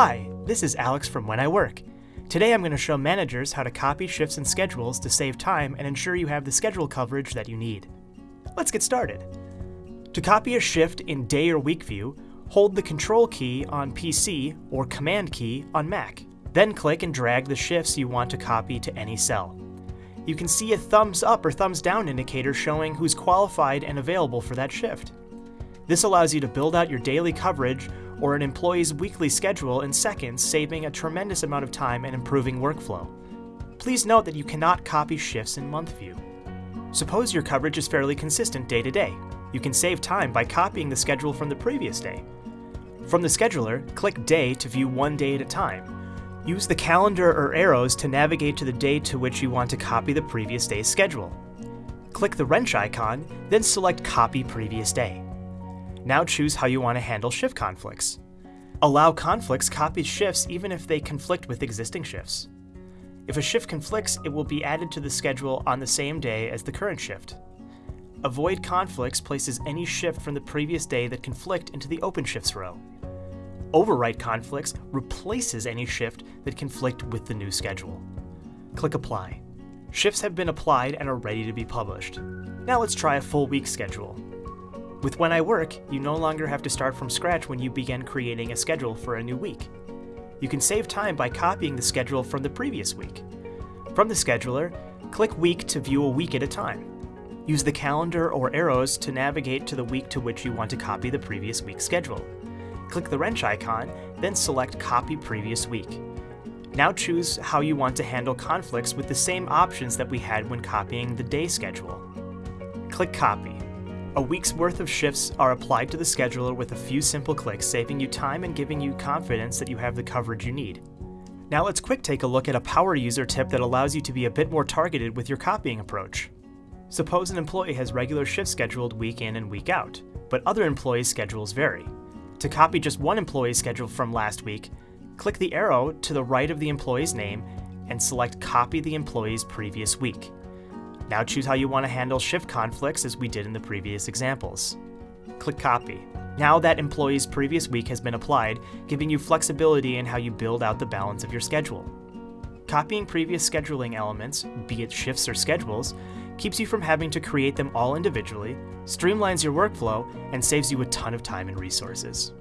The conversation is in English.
Hi, this is Alex from When I Work. Today I'm going to show managers how to copy shifts and schedules to save time and ensure you have the schedule coverage that you need. Let's get started. To copy a shift in day or week view, hold the Control key on PC or Command key on Mac. Then click and drag the shifts you want to copy to any cell. You can see a thumbs up or thumbs down indicator showing who's qualified and available for that shift. This allows you to build out your daily coverage or an employee's weekly schedule in seconds, saving a tremendous amount of time and improving workflow. Please note that you cannot copy shifts in month view. Suppose your coverage is fairly consistent day to day. You can save time by copying the schedule from the previous day. From the scheduler, click Day to view one day at a time. Use the calendar or arrows to navigate to the day to which you want to copy the previous day's schedule. Click the wrench icon, then select Copy Previous Day. Now choose how you want to handle shift conflicts. Allow conflicts copied shifts even if they conflict with existing shifts. If a shift conflicts, it will be added to the schedule on the same day as the current shift. Avoid conflicts places any shift from the previous day that conflict into the open shifts row. Overwrite conflicts replaces any shift that conflict with the new schedule. Click Apply. Shifts have been applied and are ready to be published. Now let's try a full week schedule. With When I Work, you no longer have to start from scratch when you begin creating a schedule for a new week. You can save time by copying the schedule from the previous week. From the scheduler, click Week to view a week at a time. Use the calendar or arrows to navigate to the week to which you want to copy the previous week's schedule. Click the wrench icon, then select Copy Previous Week. Now choose how you want to handle conflicts with the same options that we had when copying the day schedule. Click Copy. A week's worth of shifts are applied to the scheduler with a few simple clicks, saving you time and giving you confidence that you have the coverage you need. Now let's quick take a look at a power user tip that allows you to be a bit more targeted with your copying approach. Suppose an employee has regular shifts scheduled week in and week out, but other employees' schedules vary. To copy just one employee's schedule from last week, click the arrow to the right of the employee's name and select Copy the employee's previous week. Now choose how you want to handle shift conflicts as we did in the previous examples. Click Copy. Now that employee's previous week has been applied, giving you flexibility in how you build out the balance of your schedule. Copying previous scheduling elements, be it shifts or schedules, keeps you from having to create them all individually, streamlines your workflow, and saves you a ton of time and resources.